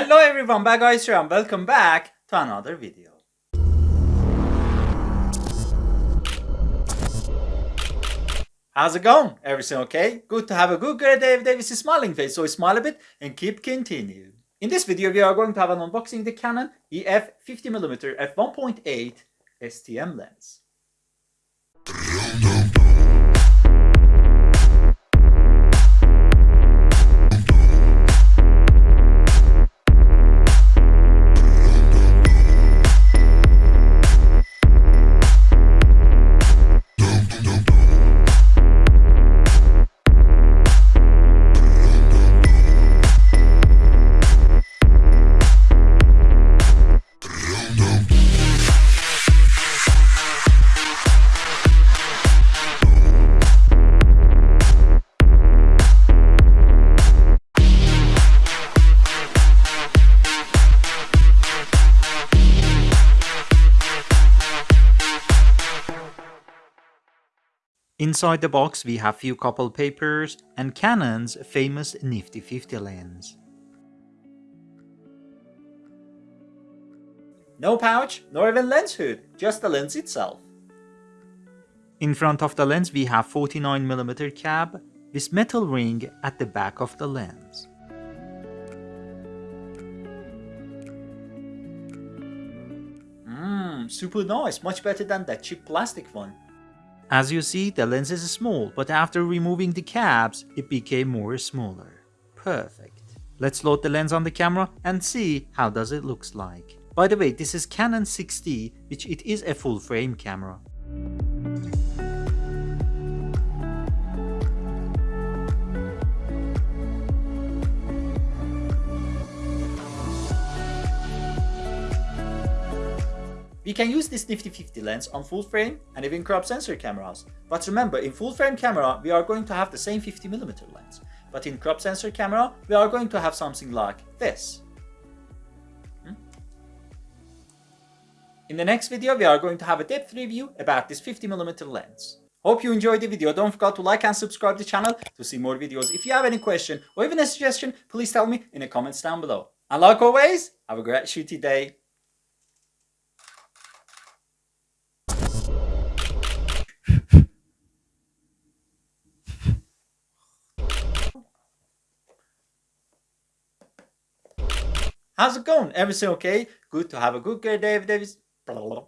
Hello everyone, back guys here and welcome back to another video. How's it going? Everything okay? Good to have a good great day with a smiling face, so smile a bit and keep continuing. In this video we are going to have an unboxing the Canon EF 50mm f1.8 STM lens. Inside the box we have few couple papers and Canon's famous Nifty 50 lens. No pouch, nor even lens hood, just the lens itself. In front of the lens we have 49mm cab with metal ring at the back of the lens. Mmm, super nice, much better than that cheap plastic one. As you see, the lens is small, but after removing the caps, it became more smaller. Perfect. Let's load the lens on the camera and see how does it looks like. By the way, this is Canon 6D, which it is a full frame camera. We can use this Nifty 50 lens on full frame and even crop sensor cameras. But remember, in full frame camera, we are going to have the same 50mm lens. But in crop sensor camera, we are going to have something like this. Hmm? In the next video, we are going to have a depth review about this 50mm lens. Hope you enjoyed the video. Don't forget to like and subscribe the channel to see more videos. If you have any question or even a suggestion, please tell me in the comments down below. And like always, have a great shooty day. How's it going? Everything okay? Good to have a good day, David Davis. Blah, blah, blah.